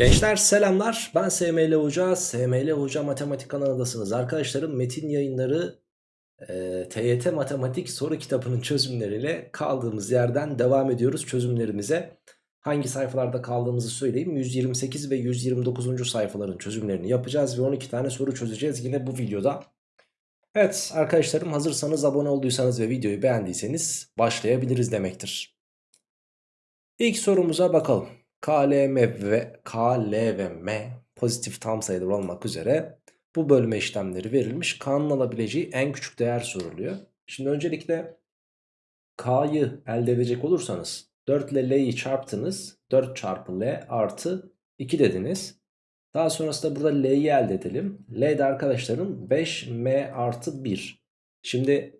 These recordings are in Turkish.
Gençler selamlar. Ben SML Hoca. SML Hoca Matematik kanalındasınız. Arkadaşlarım metin yayınları e, TYT Matematik soru kitabının çözümleriyle kaldığımız yerden devam ediyoruz çözümlerimize. Hangi sayfalarda kaldığımızı söyleyeyim. 128 ve 129. sayfaların çözümlerini yapacağız ve 12 tane soru çözeceğiz yine bu videoda. Evet arkadaşlarım hazırsanız abone olduysanız ve videoyu beğendiyseniz başlayabiliriz demektir. İlk sorumuza bakalım K, L, M ve K, L ve M pozitif tam sayılar olmak üzere bu bölme işlemleri verilmiş. K'nın alabileceği en küçük değer soruluyor. Şimdi öncelikle K'yı elde edecek olursanız 4 ile L'yi çarptınız. 4 çarpı L artı 2 dediniz. Daha sonrasında burada L'yi elde edelim. L de arkadaşlarım 5M artı 1. Şimdi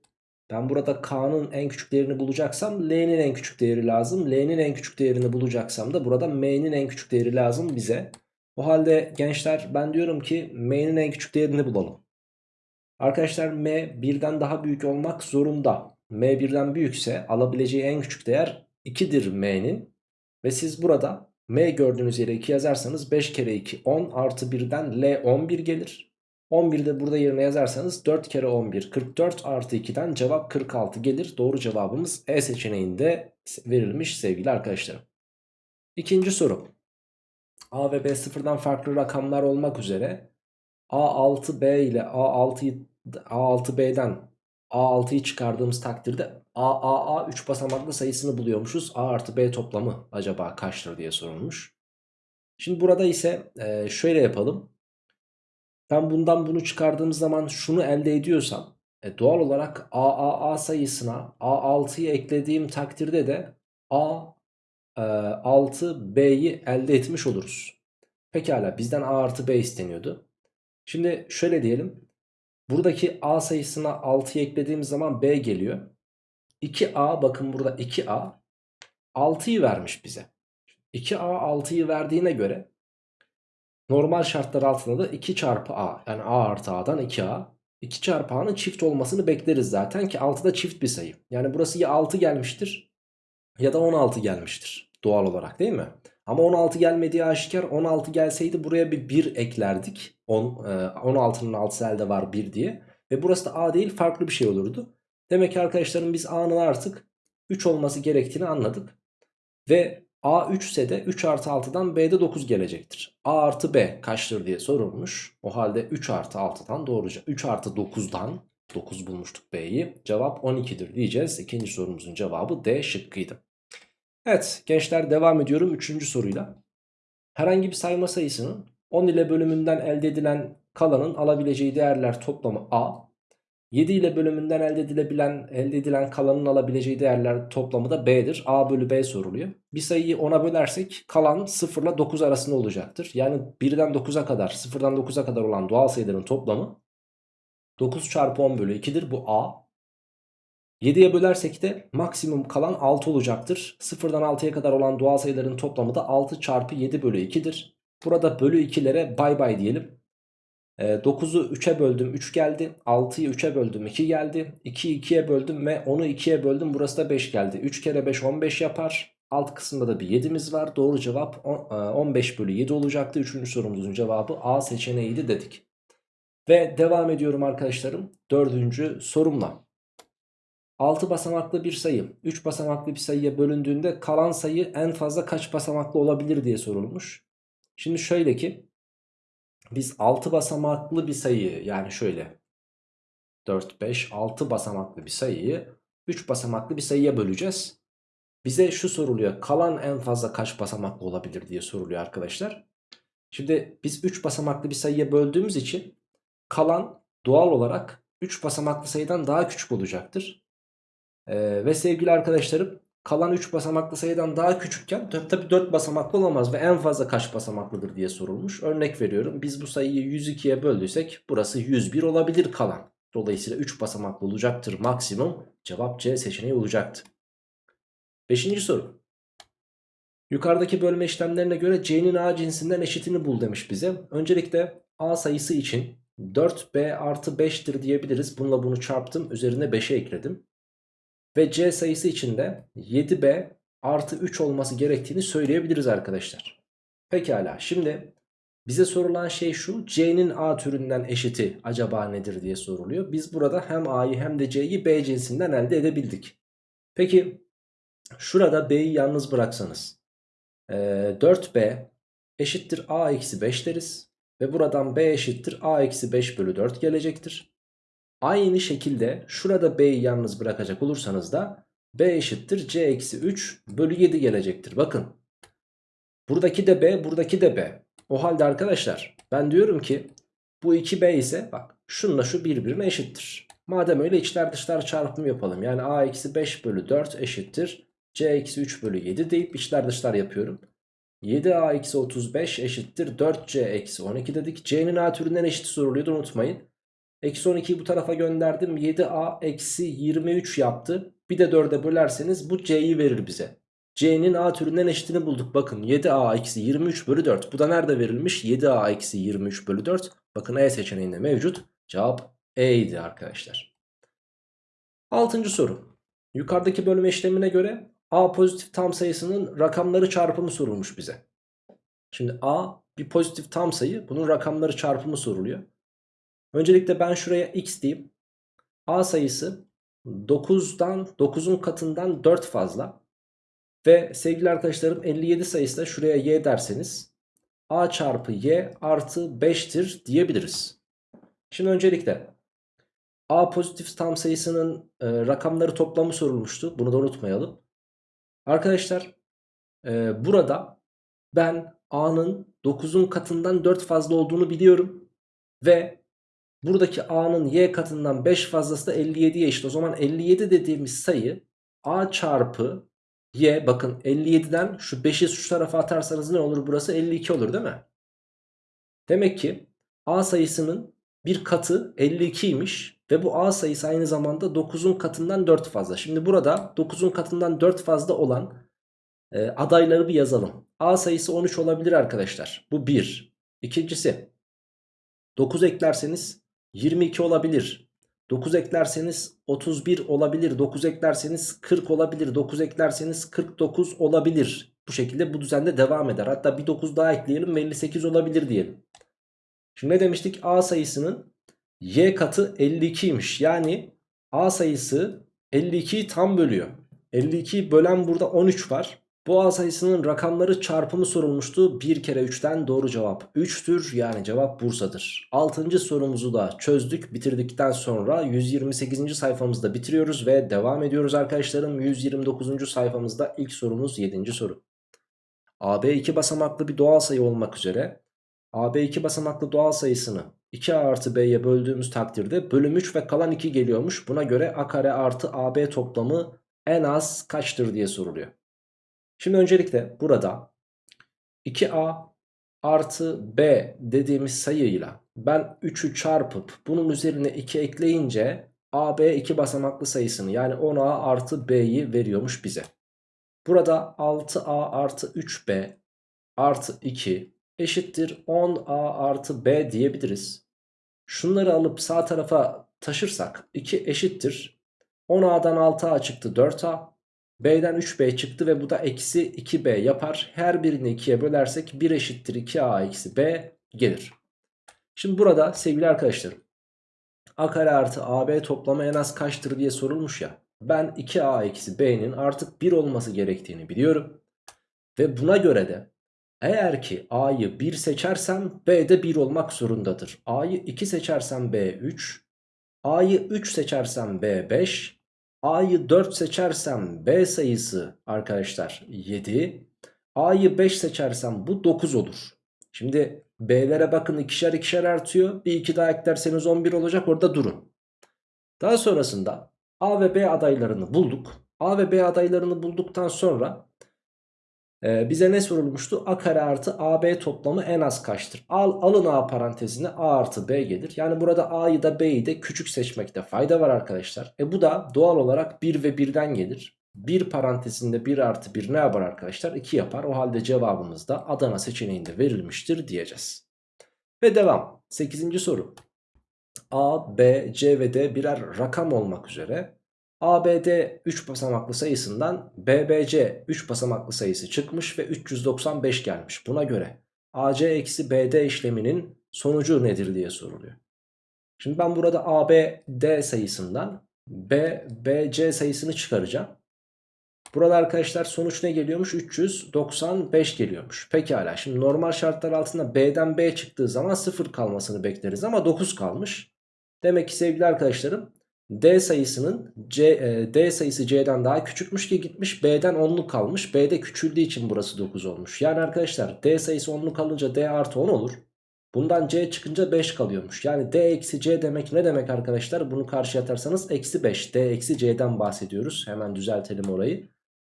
ben burada K'nın en küçük değerini bulacaksam L'nin en küçük değeri lazım. L'nin en küçük değerini bulacaksam da burada M'nin en küçük değeri lazım bize. O halde gençler ben diyorum ki M'nin en küçük değerini bulalım. Arkadaşlar M birden daha büyük olmak zorunda. M birden büyükse alabileceği en küçük değer 2'dir M'nin. Ve siz burada M gördüğünüz yere 2 yazarsanız 5 kere 2 10 artı 1'den L 11 gelir. 11'de de burada yerine yazarsanız 4 kere 11 44 artı 2'den cevap 46 gelir. Doğru cevabımız E seçeneğinde verilmiş sevgili arkadaşlarım. İkinci soru. A ve B sıfırdan farklı rakamlar olmak üzere A6B ile A6'yı A6B'den A6'yı çıkardığımız takdirde AAA 3 basamaklı sayısını buluyormuşuz. A artı B toplamı acaba kaçtır diye sorulmuş. Şimdi burada ise şöyle yapalım. Ben bundan bunu çıkardığım zaman şunu elde ediyorsam e, doğal olarak AAA sayısına A6'yı eklediğim takdirde de A6B'yi e, elde etmiş oluruz. Pekala bizden A artı B isteniyordu. Şimdi şöyle diyelim. Buradaki A sayısına 6'yı eklediğim zaman B geliyor. 2A bakın burada 2A 6'yı vermiş bize. 2A 6'yı verdiğine göre Normal şartlar altında da 2 çarpı a yani a artı a'dan 2a. 2 çarpı a'nın çift olmasını bekleriz zaten ki 6 da çift bir sayı. Yani burası ya 6 gelmiştir ya da 16 gelmiştir doğal olarak değil mi? Ama 16 gelmediği aşikar 16 gelseydi buraya bir 1 eklerdik. 10, 16'nın 6'sı elde var 1 diye. Ve burası da a değil farklı bir şey olurdu. Demek ki arkadaşlarım biz a'nın artık 3 olması gerektiğini anladık. Ve A 3 ise de 3 artı 6'dan B'de 9 gelecektir. A artı B kaçtır diye sorulmuş. O halde 3 artı 6'dan doğruca 3 artı 9'dan 9 bulmuştuk B'yi. Cevap 12'dir diyeceğiz. İkinci sorumuzun cevabı D şıkkıydı. Evet gençler devam ediyorum 3. soruyla. Herhangi bir sayma sayısının 10 ile bölümünden elde edilen kalanın alabileceği değerler toplamı A 7 ile bölümünden elde edilebilen, elde edilen kalanın alabileceği değerler toplamı da B'dir. A bölü B soruluyor. Bir sayıyı 10'a bölersek kalan 0 ile 9 arasında olacaktır. Yani 1'den 9'a kadar 0'dan 9'a kadar olan doğal sayıların toplamı 9 çarpı 10 bölü 2'dir. Bu A. 7'ye bölersek de maksimum kalan 6 olacaktır. 0'dan 6'ya kadar olan doğal sayıların toplamı da 6 çarpı 7 bölü 2'dir. Burada bölü 2'lere bay bay diyelim. 9'u ee, 3'e böldüm 3 geldi. 6'yı 3'e böldüm 2 geldi. 2'yi 2'ye böldüm ve 10'u 2'ye böldüm. Burası da 5 geldi. 3 kere 5 15 yapar. Alt kısımda da bir 7'miz var. Doğru cevap 15 e, bölü 7 olacaktı. Üçüncü sorumuzun cevabı A seçeneğiydi dedik. Ve devam ediyorum arkadaşlarım. Dördüncü sorumla. 6 basamaklı bir sayı 3 basamaklı bir sayıya bölündüğünde kalan sayı en fazla kaç basamaklı olabilir diye sorulmuş. Şimdi şöyle ki biz 6 basamaklı bir sayıyı yani şöyle 4, 5, 6 basamaklı bir sayıyı 3 basamaklı bir sayıya böleceğiz. Bize şu soruluyor kalan en fazla kaç basamaklı olabilir diye soruluyor arkadaşlar. Şimdi biz 3 basamaklı bir sayıya böldüğümüz için kalan doğal olarak 3 basamaklı sayıdan daha küçük olacaktır. Ee, ve sevgili arkadaşlarım kalan 3 basamaklı sayıdan daha küçükken tabi 4 basamaklı olamaz ve en fazla kaç basamaklıdır diye sorulmuş. Örnek veriyorum biz bu sayıyı 102'ye böldüysek burası 101 olabilir kalan. Dolayısıyla 3 basamaklı olacaktır maksimum. Cevap C seçeneği olacaktı. Beşinci soru. Yukarıdaki bölme işlemlerine göre C'nin A cinsinden eşitini bul demiş bize. Öncelikle A sayısı için 4B artı 5'tir diyebiliriz. Bununla bunu çarptım. Üzerine 5'e ekledim. Ve C sayısı için de 7B artı 3 olması gerektiğini söyleyebiliriz arkadaşlar. Pekala şimdi bize sorulan şey şu C'nin A türünden eşiti acaba nedir diye soruluyor. Biz burada hem A'yı hem de C'yi B cinsinden elde edebildik. Peki şurada B'yi yalnız bıraksanız e, 4B eşittir A eksi 5 deriz. Ve buradan B eşittir A eksi 5 bölü 4 gelecektir. Aynı şekilde şurada B'yi yalnız bırakacak olursanız da B eşittir C eksi 3 bölü 7 gelecektir. Bakın buradaki de B buradaki de B. O halde arkadaşlar ben diyorum ki bu 2B ise bak şununla şu birbirine eşittir. Madem öyle içler dışlar çarpımı yapalım. Yani A eksi 5 bölü 4 eşittir. C eksi 3 bölü 7 deyip içler dışlar yapıyorum. 7A eksi 35 eşittir 4C eksi 12 dedik. C'nin A türünden eşit soruluyordu unutmayın. Eksi 12'yi bu tarafa gönderdim. 7A eksi 23 yaptı. Bir de 4'e bölerseniz bu C'yi verir bize. C'nin A türünden eşitini bulduk. Bakın 7A eksi 23 bölü 4. Bu da nerede verilmiş? 7A eksi 23 bölü 4. Bakın E seçeneğinde mevcut. Cevap E idi arkadaşlar. Altıncı soru. Yukarıdaki bölme işlemine göre A pozitif tam sayısının rakamları çarpımı sorulmuş bize. Şimdi A bir pozitif tam sayı. Bunun rakamları çarpımı soruluyor. Öncelikle ben şuraya x diyeyim. A sayısı 9'dan 9'un katından 4 fazla. Ve sevgili arkadaşlarım 57 sayısı da şuraya y derseniz a çarpı y artı 5'tir diyebiliriz. Şimdi öncelikle a pozitif tam sayısının e, rakamları toplamı sorulmuştu. Bunu da unutmayalım. Arkadaşlar e, burada ben a'nın 9'un katından 4 fazla olduğunu biliyorum. Ve buradaki a'nın y katından 5 fazlası da 57'ye eşit. O zaman 57 dediğimiz sayı a çarpı y bakın 57'den şu 5'i şu tarafa atarsanız ne olur burası 52 olur değil mi? Demek ki a sayısının bir katı 52'ymiş ve bu a sayısı aynı zamanda 9'un katından 4 fazla. Şimdi burada 9'un katından 4 fazla olan e, adayları bir yazalım. a sayısı 13 olabilir arkadaşlar. Bu 1. İkincisi 9 eklerseniz 22 olabilir. 9 eklerseniz 31 olabilir. 9 eklerseniz 40 olabilir. 9 eklerseniz 49 olabilir. Bu şekilde bu düzende devam eder. Hatta bir 9 daha ekleyelim ve 58 olabilir diyelim. Şimdi ne demiştik? A sayısının y katı 52'ymiş. Yani A sayısı 52'yi tam bölüyor. 52'yi bölen burada 13 var. Bu A sayısının rakamları çarpımı sorulmuştu. 1 kere 3'ten doğru cevap 3'tür. Yani cevap Bursa'dır. 6. sorumuzu da çözdük. Bitirdikten sonra 128. sayfamızda bitiriyoruz ve devam ediyoruz arkadaşlarım. 129. sayfamızda ilk sorumuz 7. soru. AB 2 basamaklı bir doğal sayı olmak üzere AB 2 basamaklı doğal sayısını 2A artı B'ye böldüğümüz takdirde bölüm 3 ve kalan 2 geliyormuş. Buna göre A kare artı AB toplamı en az kaçtır diye soruluyor. Şimdi öncelikle burada 2a artı b dediğimiz sayıyla ben 3'ü çarpıp bunun üzerine 2 ekleyince ab 2 basamaklı sayısını yani 10a artı b'yi veriyormuş bize. Burada 6a artı 3b artı 2 eşittir 10a artı b diyebiliriz. Şunları alıp sağ tarafa taşırsak 2 eşittir 10a'dan 6a çıktı 4a B'den 3B çıktı ve bu da eksi 2B yapar. Her birini 2'ye bölersek 1 eşittir 2A eksi B gelir. Şimdi burada sevgili arkadaşlarım A kare artı AB toplamı en az kaçtır diye sorulmuş ya. Ben 2A eksi B'nin artık 1 olması gerektiğini biliyorum. Ve buna göre de eğer ki A'yı 1 seçersem B de 1 olmak zorundadır. A'yı 2 seçersem B 3. A'yı 3 seçersem B 5. A'yı 4 seçersem B sayısı arkadaşlar 7. A'yı 5 seçersem bu 9 olur. Şimdi B'lere bakın ikişer ikişer artıyor. Bir iki daha eklerseniz 11 olacak orada durun. Daha sonrasında A ve B adaylarını bulduk. A ve B adaylarını bulduktan sonra ee, bize ne sorulmuştu? A kare artı AB toplamı en az kaçtır? Al, alın A parantezine A artı B gelir. Yani burada A'yı da B'yi de küçük seçmekte fayda var arkadaşlar. E bu da doğal olarak 1 ve 1'den gelir. 1 parantezinde 1 artı 1 ne yapar arkadaşlar? 2 yapar. O halde cevabımız da Adana seçeneğinde verilmiştir diyeceğiz. Ve devam. 8. soru. A, B, C ve D birer rakam olmak üzere ABD 3 basamaklı sayısından BBC 3 basamaklı sayısı çıkmış ve 395 gelmiş. Buna göre AC eksi BD işleminin sonucu nedir diye soruluyor. Şimdi ben burada ABD sayısından BBC sayısını çıkaracağım. Burada arkadaşlar sonuç ne geliyormuş? 395 geliyormuş. Pekala şimdi normal şartlar altında B'den B çıktığı zaman 0 kalmasını bekleriz ama 9 kalmış. Demek ki sevgili arkadaşlarım D sayısının C, e, D sayısı C'den daha küçükmüş ki gitmiş B'den 10'luk kalmış. B'de küçüldüğü için burası 9 olmuş. Yani arkadaşlar D sayısı 10'luk kalınca D artı 10 olur. Bundan C çıkınca 5 kalıyormuş. Yani D eksi C demek ne demek arkadaşlar? Bunu karşıya atarsanız eksi 5. D eksi C'den bahsediyoruz. Hemen düzeltelim orayı.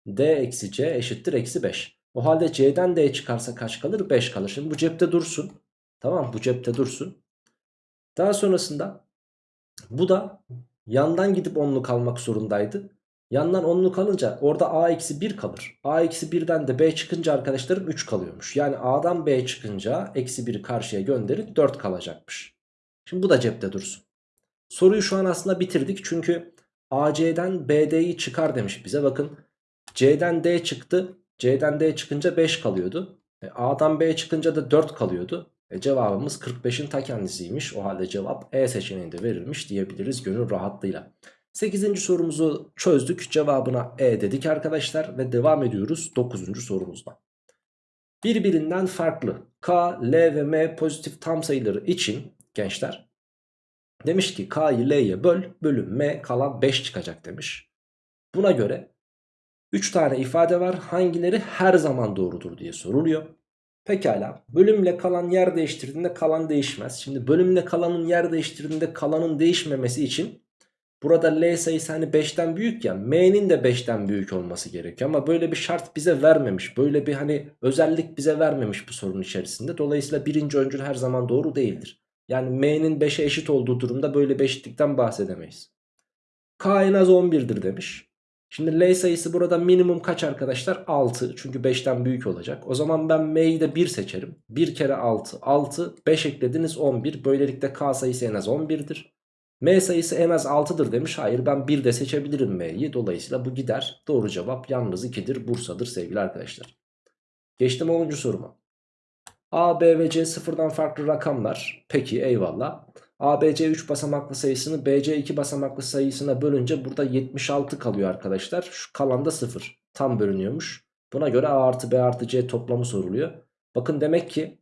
D eksi C eşittir eksi 5. O halde C'den D çıkarsa kaç kalır? 5 kalır. Şimdi bu cepte dursun. Tamam bu cepte dursun. Daha sonrasında bu da yandan gidip 10'luk almak zorundaydı. Yandan 10'luk alınca orada A eksi 1 kalır. A eksi 1'den de B çıkınca arkadaşlarım 3 kalıyormuş. Yani A'dan B çıkınca eksi 1'i karşıya gönderip 4 kalacakmış. Şimdi bu da cepte dursun. Soruyu şu an aslında bitirdik. Çünkü AC'den BD'yi çıkar demiş bize. Bakın C'den D çıktı. C'den D çıkınca 5 kalıyordu. E, A'dan B çıkınca da 4 kalıyordu. E, cevabımız 45'in ta kendisiymiş. O halde cevap E seçeneğinde verilmiş diyebiliriz gönül rahatlığıyla. 8. sorumuzu çözdük. Cevabına E dedik arkadaşlar ve devam ediyoruz 9. sorumuzda. Birbirinden farklı K, L ve M pozitif tam sayıları için gençler demiş ki K'yı L'ye böl bölüm M kalan 5 çıkacak demiş. Buna göre 3 tane ifade var hangileri her zaman doğrudur diye soruluyor. Pekala bölümle kalan yer değiştirdiğinde kalan değişmez. Şimdi bölümle kalanın yer değiştirdiğinde kalanın değişmemesi için burada L sayısı hani 5'ten büyük ya M'nin de 5'ten büyük olması gerekiyor. Ama böyle bir şart bize vermemiş. Böyle bir hani özellik bize vermemiş bu sorunun içerisinde. Dolayısıyla birinci öncül her zaman doğru değildir. Yani M'nin 5'e eşit olduğu durumda böyle bir eşitlikten bahsedemeyiz. K en az 11'dir demiş. Şimdi L sayısı burada minimum kaç arkadaşlar? 6. Çünkü 5'ten büyük olacak. O zaman ben M'yi de 1 seçerim. 1 kere 6. 6. 5 eklediniz 11. Böylelikle K sayısı en az 11'dir. M sayısı en az 6'dır demiş. Hayır ben 1 de seçebilirim M'yi. Dolayısıyla bu gider. Doğru cevap yalnız 2'dir. Bursa'dır sevgili arkadaşlar. Geçtim 10. soruma. A, B ve C sıfırdan farklı rakamlar. Peki eyvallah. ABC 3 basamaklı sayısını BC 2 basamaklı sayısına bölünce burada 76 kalıyor arkadaşlar. Şu kalan da 0. Tam bölünüyormuş. Buna göre A artı B artı C toplamı soruluyor. Bakın demek ki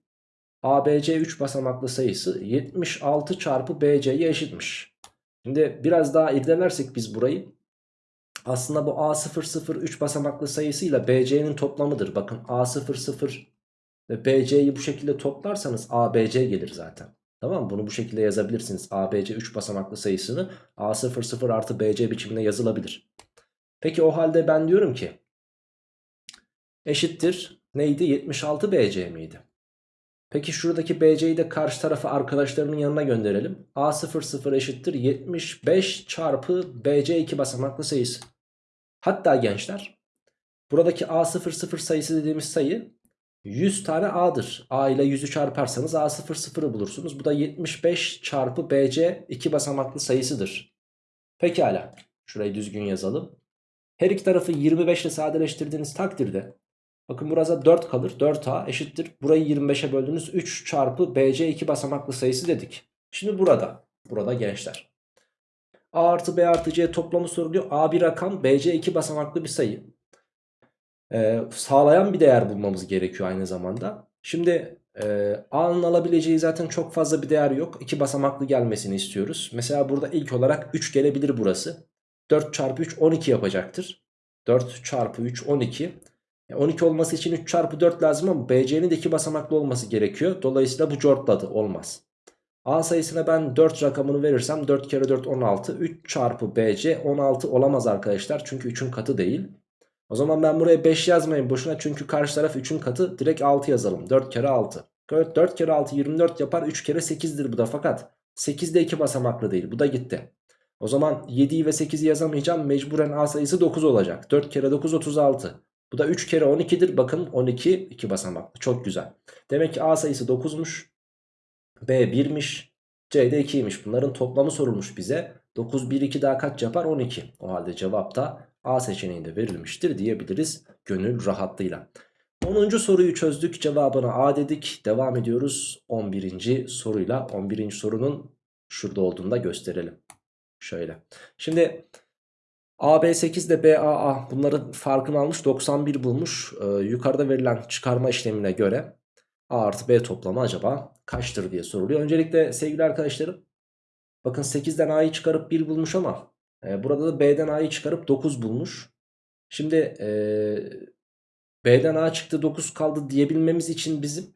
ABC 3 basamaklı sayısı 76 çarpı BC'ye eşitmiş. Şimdi biraz daha irdelersek biz burayı. Aslında bu A00 3 basamaklı sayısıyla BC'nin toplamıdır. Bakın A00 ve BC'yi bu şekilde toplarsanız ABC gelir zaten. Tamam Bunu bu şekilde yazabilirsiniz. ABC 3 basamaklı sayısını A00 artı BC biçiminde yazılabilir. Peki o halde ben diyorum ki eşittir neydi? 76 BC miydi? Peki şuradaki BC'yi de karşı tarafa arkadaşlarının yanına gönderelim. A00 eşittir 75 çarpı BC 2 basamaklı sayısı. Hatta gençler buradaki A00 sayısı dediğimiz sayı 100 tane A'dır. A ile 100'ü çarparsanız A00'ı bulursunuz. Bu da 75 çarpı BC 2 basamaklı sayısıdır. Pekala. Şurayı düzgün yazalım. Her iki tarafı 25 ile sadeleştirdiğiniz takdirde bakın burası 4 kalır. 4A eşittir. Burayı 25'e böldünüz. 3 çarpı BC 2 basamaklı sayısı dedik. Şimdi burada. Burada gençler. A artı B artı C toplamı soruluyor. A bir rakam BC 2 basamaklı bir sayı e, sağlayan bir değer bulmamız gerekiyor aynı zamanda. Şimdi e, A'nın alabileceği zaten çok fazla bir değer yok. 2 basamaklı gelmesini istiyoruz. Mesela burada ilk olarak 3 gelebilir burası. 4 çarpı 3 12 yapacaktır. 4 çarpı 3 12. 12 olması için 3 çarpı 4 lazım ama BC'nin de 2 basamaklı olması gerekiyor. Dolayısıyla bu cortladı olmaz. A sayısına ben 4 rakamını verirsem 4 kere 4 16. 3 çarpı BC 16 olamaz arkadaşlar. Çünkü 3'ün katı değil. O zaman ben buraya 5 yazmayayım boşuna çünkü karşı taraf 3'ün katı direkt 6 yazalım. 4 kere 6. 4 kere 6 24 yapar 3 kere 8'dir bu da fakat 8 de 2 basamaklı değil bu da gitti. O zaman 7'yi ve 8'i yazamayacağım mecburen A sayısı 9 olacak. 4 kere 9 36. Bu da 3 kere 12'dir bakın 12 2 basamaklı çok güzel. Demek ki A sayısı 9'muş. B 1'miş. C de 2'ymiş bunların toplamı sorulmuş bize. 9 1 2 daha kaç yapar? 12. O halde cevap da A seçeneğinde verilmiştir diyebiliriz gönül rahatlığıyla. 10. soruyu çözdük. Cevabına A dedik. Devam ediyoruz 11. soruyla. 11. sorunun şurada olduğunu da gösterelim. Şöyle. Şimdi AB8 ile BAA bunların farkını almış 91 bulmuş. Ee, yukarıda verilen çıkarma işlemine göre A artı B toplamı acaba kaçtır diye soruluyor. Öncelikle sevgili arkadaşlarım bakın 8'den A'yı çıkarıp 1 bulmuş ama e, burada da B'den A'yı çıkarıp 9 bulmuş. Şimdi e, B'den A çıktı 9 kaldı diyebilmemiz için bizim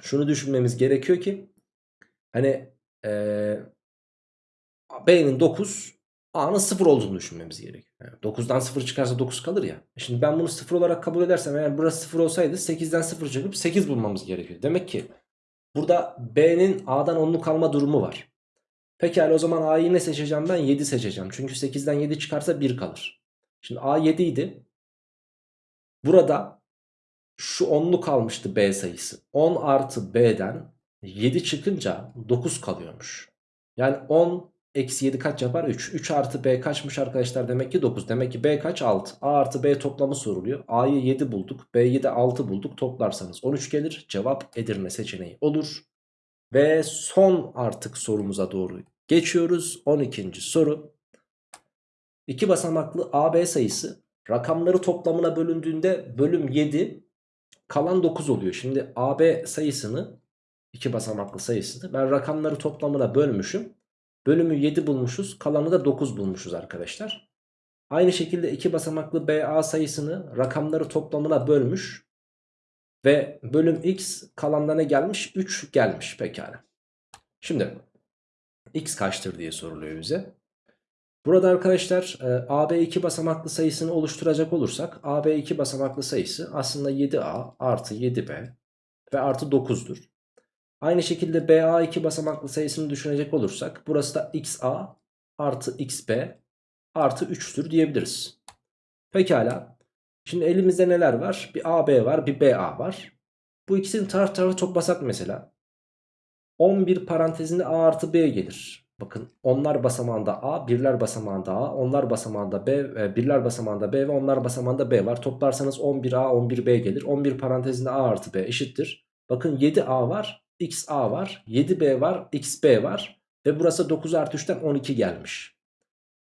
şunu düşünmemiz gerekiyor ki hani e, B'nin 9 A'nın 0 olduğunu düşünmemiz gerekiyor. Yani 9'dan 0 çıkarsa 9 kalır ya. E Şimdi ben bunu 0 olarak kabul edersem eğer burası 0 olsaydı 8'den 0 çıkıp 8 bulmamız gerekiyor. Demek ki burada B'nin A'dan 10'luk kalma durumu var. Pekala o zaman A'yı ne seçeceğim ben? 7 seçeceğim. Çünkü 8'den 7 çıkarsa 1 kalır. Şimdi A 7 idi. Burada şu 10'lu kalmıştı B sayısı. 10 artı B'den 7 çıkınca 9 kalıyormuş. Yani 10 eksi 7 kaç yapar? 3. 3 artı B kaçmış arkadaşlar? Demek ki 9. Demek ki B kaç? 6. A artı B toplamı soruluyor. A'yı 7 bulduk. B'yi de 6 bulduk. Toplarsanız 13 gelir. Cevap Edirne seçeneği olur. Ve son artık sorumuza doğru geçiyoruz. 12. soru. İki basamaklı AB sayısı rakamları toplamına bölündüğünde bölüm 7 kalan 9 oluyor. Şimdi AB sayısını iki basamaklı sayısını ben rakamları toplamına bölmüşüm. Bölümü 7 bulmuşuz kalanı da 9 bulmuşuz arkadaşlar. Aynı şekilde iki basamaklı BA sayısını rakamları toplamına bölmüş. Ve bölüm x kalanda ne gelmiş? 3 gelmiş pekala. Şimdi x kaçtır diye soruluyor bize. Burada arkadaşlar e, AB 2 basamaklı sayısını oluşturacak olursak AB 2 basamaklı sayısı aslında 7A artı 7B ve artı 9'dur. Aynı şekilde BA 2 basamaklı sayısını düşünecek olursak burası da XA artı XB artı 3'tür diyebiliriz. Pekala. Şimdi elimizde neler var? Bir AB var bir BA var. Bu ikisini taraf tarafa toplasak mesela. 11 parantezinde A artı B gelir. Bakın onlar basamağında A, birler basamağında A, onlar basamağında B, e, birler basamağında B ve onlar basamağında B var. Toplarsanız 11A, 11B gelir. 11 parantezinde A artı B eşittir. Bakın 7A var, XA var, 7B var, XB var. Ve burası 9 artı 3'ten 12 gelmiş.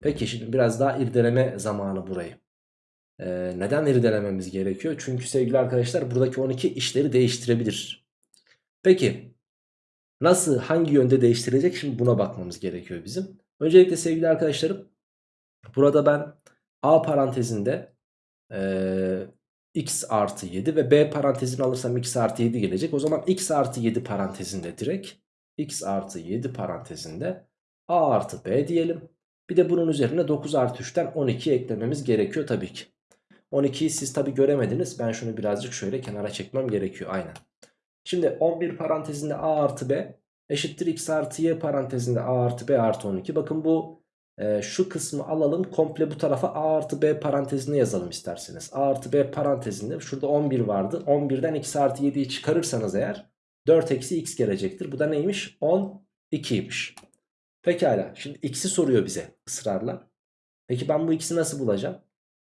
Peki şimdi biraz daha irdeleme zamanı burayı. Ee, neden irdelememiz gerekiyor? Çünkü sevgili arkadaşlar buradaki 12 işleri değiştirebilir. Peki nasıl hangi yönde değiştirecek şimdi buna bakmamız gerekiyor bizim. Öncelikle sevgili arkadaşlarım burada ben A parantezinde e, x artı 7 ve B parantezini alırsam x artı 7 gelecek. O zaman x artı 7 parantezinde direkt x artı 7 parantezinde A artı B diyelim. Bir de bunun üzerine 9 artı 3'ten 12 eklememiz gerekiyor tabii ki. 12'yi siz tabii göremediniz. Ben şunu birazcık şöyle kenara çekmem gerekiyor. Aynen. Şimdi 11 parantezinde A artı B eşittir x artı y parantezinde A artı B artı 12. Bakın bu e, şu kısmı alalım komple bu tarafa A artı B parantezine yazalım isterseniz. A artı B parantezinde şurada 11 vardı. 11'den x artı 7'yi çıkarırsanız eğer 4 eksi x gelecektir. Bu da neymiş? 12'ymiş. Pekala şimdi x'i soruyor bize ısrarla. Peki ben bu x'i nasıl bulacağım?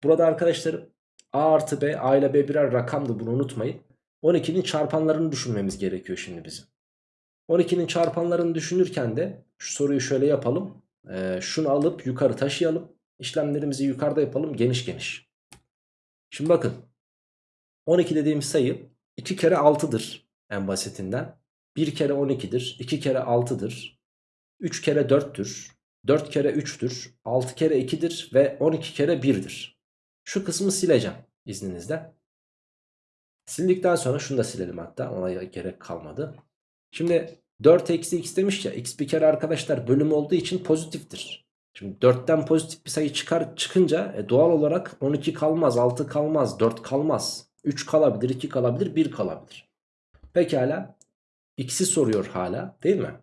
Burada arkadaşlarım A artı B, A ile B birer rakamdı bunu unutmayın. 12'nin çarpanlarını düşünmemiz gerekiyor şimdi bizim. 12'nin çarpanlarını düşünürken de şu soruyu şöyle yapalım. Ee, şunu alıp yukarı taşıyalım. İşlemlerimizi yukarıda yapalım geniş geniş. Şimdi bakın. 12 dediğimiz sayı 2 kere 6'dır en basitinden. 1 kere 12'dir. 2 kere 6'dır. 3 kere 4'tür. 4 kere 3'tür. 6 kere 2'dir ve 12 kere 1'dir. Şu kısmı sileceğim izninizle. Sildikten sonra şunu da silelim hatta ona gerek kalmadı. Şimdi 4 eksi x demiş ya x bir kere arkadaşlar bölüm olduğu için pozitiftir. Şimdi 4'ten pozitif bir sayı çıkar çıkınca e, doğal olarak 12 kalmaz 6 kalmaz 4 kalmaz. 3 kalabilir 2 kalabilir 1 kalabilir. Pekala x'i soruyor hala değil mi?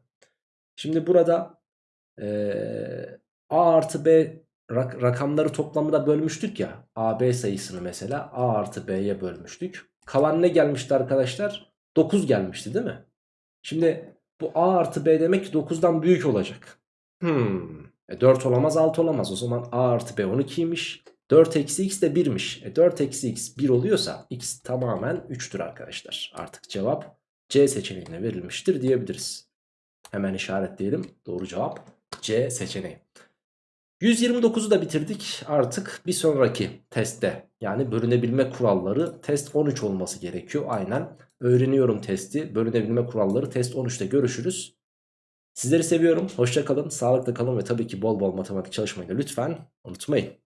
Şimdi burada ee, a artı b rak rakamları toplamına bölmüştük ya. a b sayısını mesela a artı b'ye bölmüştük. Kalan ne gelmişti arkadaşlar? 9 gelmişti değil mi? Şimdi bu a artı b demek ki 9'dan büyük olacak. Hmm. E 4 olamaz 6 olamaz. O zaman A artı B 12'ymiş. 4 eksi x de 1'miş. E 4 eksi x 1 oluyorsa x tamamen 3'tür arkadaşlar. Artık cevap C seçeneğine verilmiştir diyebiliriz. Hemen işaretleyelim. Doğru cevap C seçeneği. 129'u da bitirdik. Artık bir sonraki testte yani bölünebilme kuralları test 13 olması gerekiyor. Aynen öğreniyorum testi bölünebilme kuralları test 13'te görüşürüz. Sizleri seviyorum. Hoşça kalın, sağlıkla kalın ve tabii ki bol bol matematik çalışmayı da lütfen unutmayın.